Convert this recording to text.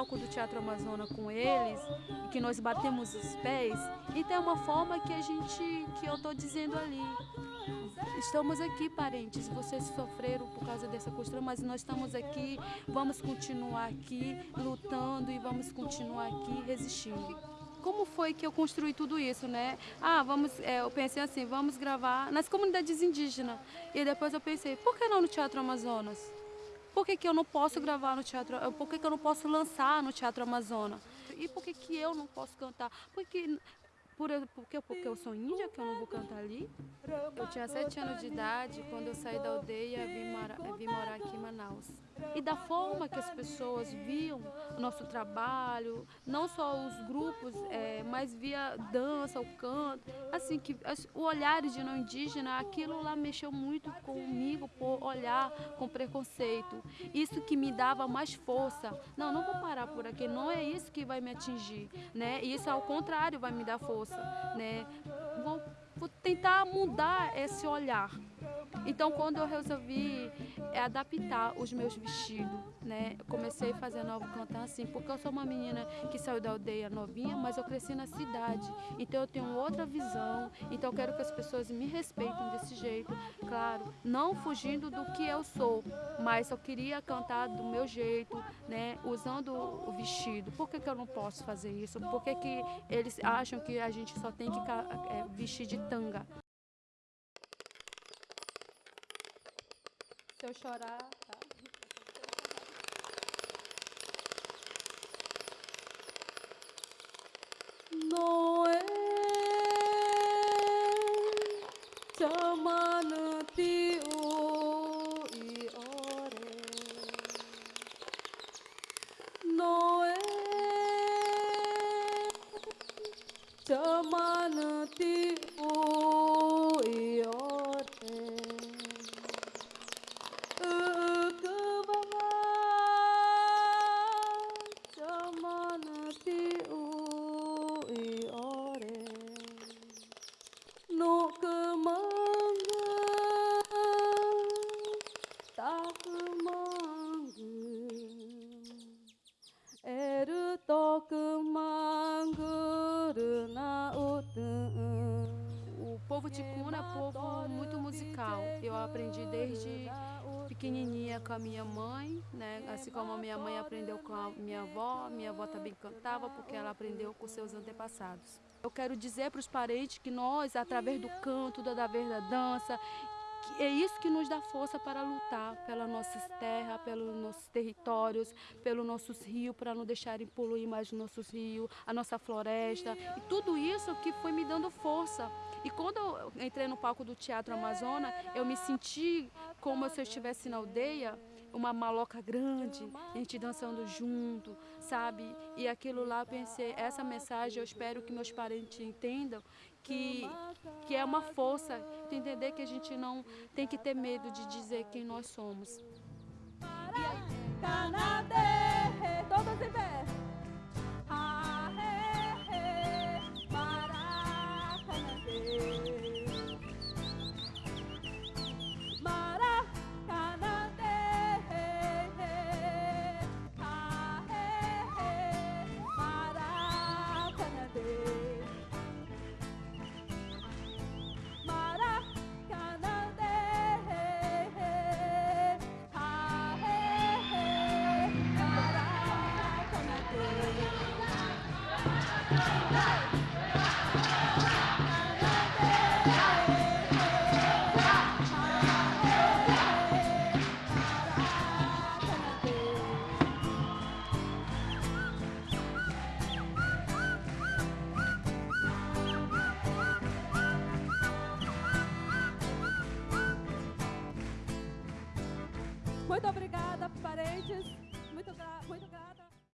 palco do Teatro Amazônia com eles, e que nós batemos os pés, então é uma forma que a gente, que eu estou dizendo ali. Estamos aqui, parentes, vocês sofreram por causa dessa costura, mas nós estamos aqui, vamos continuar aqui lutando e vamos continuar aqui resistindo como foi que eu construí tudo isso, né? Ah, vamos, é, eu pensei assim, vamos gravar nas comunidades indígenas. E depois eu pensei, por que não no Teatro Amazonas? Por que, que eu não posso gravar no Teatro, por que, que eu não posso lançar no Teatro Amazonas? E por que, que eu não posso cantar? Porque por, porque, porque eu sou índia, que eu não vou cantar ali. Eu tinha sete anos de idade quando eu saí da aldeia e vim, mora, vim morar aqui em Manaus. E da forma que as pessoas viam o nosso trabalho, não só os grupos, é, mas via dança, o canto, assim, que o olhar de não indígena, aquilo lá mexeu muito comigo por olhar com preconceito. Isso que me dava mais força. Não, não vou parar por aqui, não é isso que vai me atingir, né? E isso ao contrário vai me dar força né? Vou, tentar mudar esse olhar. Então, quando eu resolvi é, adaptar os meus vestidos, né? Eu comecei fazendo algo cantar assim, porque eu sou uma menina que saiu da aldeia novinha, mas eu cresci na cidade. Então, eu tenho outra visão. Então, eu quero que as pessoas me respeitem desse jeito. Claro, não fugindo do que eu sou, mas eu queria cantar do meu jeito, né? Usando o vestido. Por que, que eu não posso fazer isso? Por que, que eles acham que a gente só tem que é, vestir de pitanga. Se eu chorar, tá? Noé, chamanati o e ore. Noé, chamanati O ticuna é povo muito musical. Eu aprendi desde pequenininha com a minha mãe, né? assim como a minha mãe aprendeu com a minha avó, minha avó também cantava porque ela aprendeu com seus antepassados. Eu quero dizer para os parentes que nós, através do canto, da, da dança, é isso que nos dá força para lutar pelas nossas terras, pelos nossos territórios, pelos nossos rios, para não deixarem poluir mais os nossos rios, a nossa floresta. E tudo isso que foi me dando força. E quando eu entrei no palco do Teatro Amazônia, eu me senti como se eu estivesse na aldeia, uma maloca grande, a gente dançando junto, sabe? E aquilo lá eu pensei, essa mensagem eu espero que meus parentes entendam que, que é uma força, de entender que a gente não tem que ter medo de dizer quem nós somos. Canadê, Muito obrigada, parentes. Muito, gra muito grata.